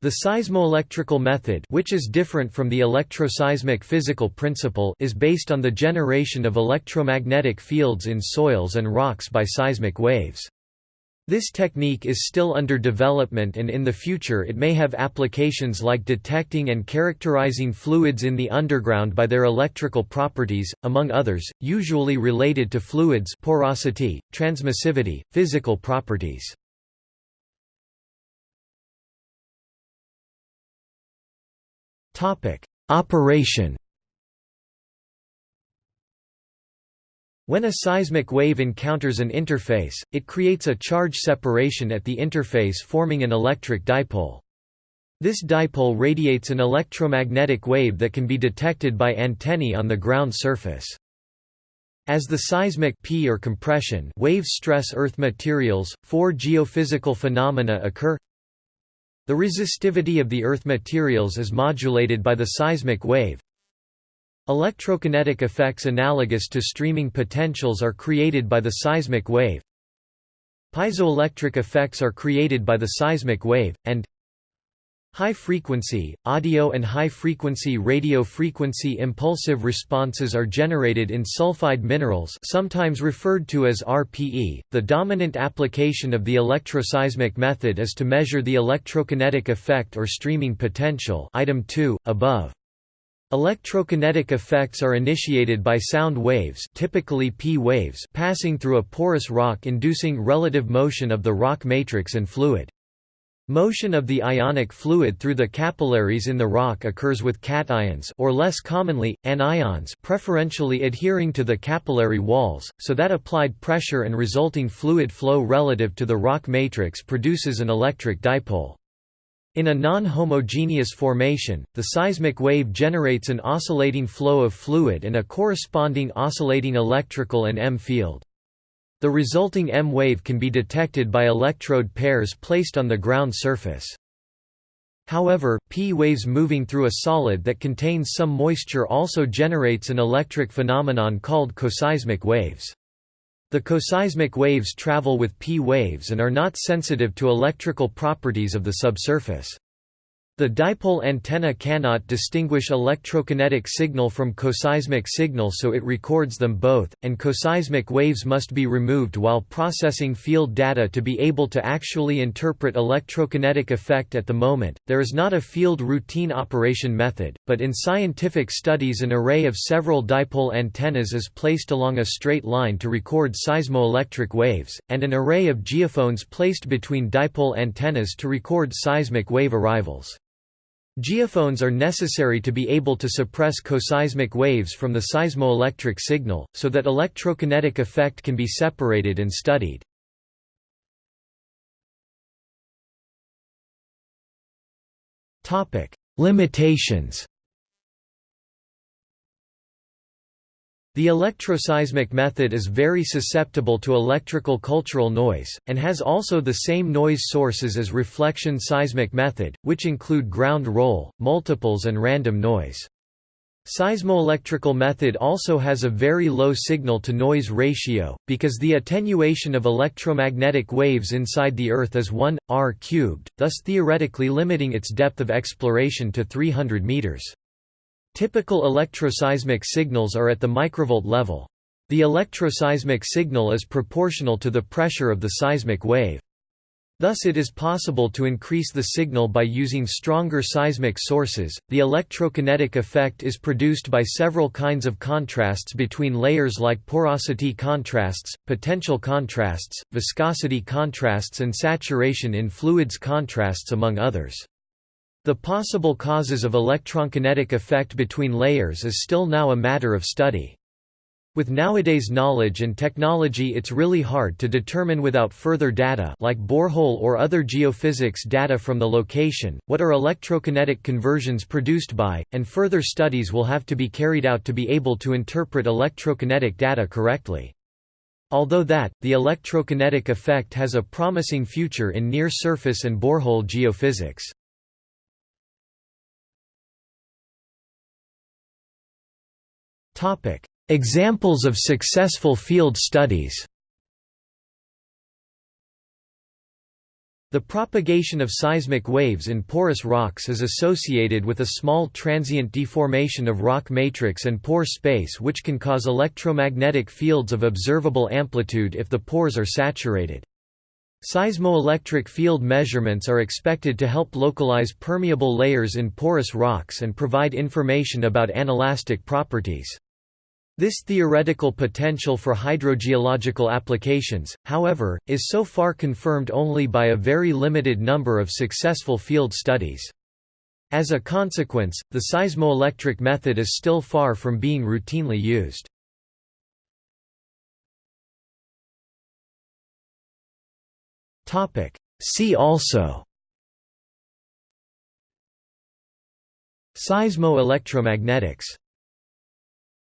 The seismoelectrical method which is different from the electroseismic physical principle is based on the generation of electromagnetic fields in soils and rocks by seismic waves. This technique is still under development and in the future it may have applications like detecting and characterizing fluids in the underground by their electrical properties, among others, usually related to fluids porosity, transmissivity, physical properties. Operation When a seismic wave encounters an interface, it creates a charge separation at the interface forming an electric dipole. This dipole radiates an electromagnetic wave that can be detected by antennae on the ground surface. As the seismic P or compression waves stress Earth materials, four geophysical phenomena occur the resistivity of the Earth materials is modulated by the seismic wave. Electrokinetic effects analogous to streaming potentials are created by the seismic wave. Piezoelectric effects are created by the seismic wave, and High-frequency, audio and high-frequency radio frequency impulsive responses are generated in sulfide minerals sometimes referred to as RPE. The dominant application of the electroseismic method is to measure the electrokinetic effect or streaming potential item 2, above. Electrokinetic effects are initiated by sound waves typically P waves passing through a porous rock inducing relative motion of the rock matrix and fluid. Motion of the ionic fluid through the capillaries in the rock occurs with cations or less commonly, anions preferentially adhering to the capillary walls, so that applied pressure and resulting fluid flow relative to the rock matrix produces an electric dipole. In a non-homogeneous formation, the seismic wave generates an oscillating flow of fluid and a corresponding oscillating electrical and M field. The resulting M wave can be detected by electrode pairs placed on the ground surface. However, P waves moving through a solid that contains some moisture also generates an electric phenomenon called coseismic waves. The coseismic waves travel with P waves and are not sensitive to electrical properties of the subsurface. The dipole antenna cannot distinguish electrokinetic signal from coseismic signal so it records them both, and coseismic waves must be removed while processing field data to be able to actually interpret electrokinetic effect at the moment. There is not a field routine operation method, but in scientific studies an array of several dipole antennas is placed along a straight line to record seismoelectric waves, and an array of geophones placed between dipole antennas to record seismic wave arrivals. Geophones are necessary to be able to suppress coseismic waves from the seismoelectric signal, so that electrokinetic effect can be separated and studied. Limitations The electroseismic method is very susceptible to electrical cultural noise, and has also the same noise sources as reflection seismic method, which include ground roll, multiples and random noise. Seismoelectrical method also has a very low signal-to-noise ratio, because the attenuation of electromagnetic waves inside the Earth is 1, r cubed, thus theoretically limiting its depth of exploration to 300 meters. Typical electroseismic signals are at the microvolt level. The electroseismic signal is proportional to the pressure of the seismic wave. Thus it is possible to increase the signal by using stronger seismic sources. The electrokinetic effect is produced by several kinds of contrasts between layers like porosity contrasts, potential contrasts, viscosity contrasts and saturation in fluids contrasts among others. The possible causes of electrokinetic effect between layers is still now a matter of study. With nowadays knowledge and technology it's really hard to determine without further data like borehole or other geophysics data from the location, what are electrokinetic conversions produced by, and further studies will have to be carried out to be able to interpret electrokinetic data correctly. Although that, the electrokinetic effect has a promising future in near-surface and borehole geophysics. Examples of successful field studies The propagation of seismic waves in porous rocks is associated with a small transient deformation of rock matrix and pore space which can cause electromagnetic fields of observable amplitude if the pores are saturated. Seismoelectric field measurements are expected to help localize permeable layers in porous rocks and provide information about anelastic properties. This theoretical potential for hydrogeological applications, however, is so far confirmed only by a very limited number of successful field studies. As a consequence, the seismoelectric method is still far from being routinely used. See also Seismoelectromagnetics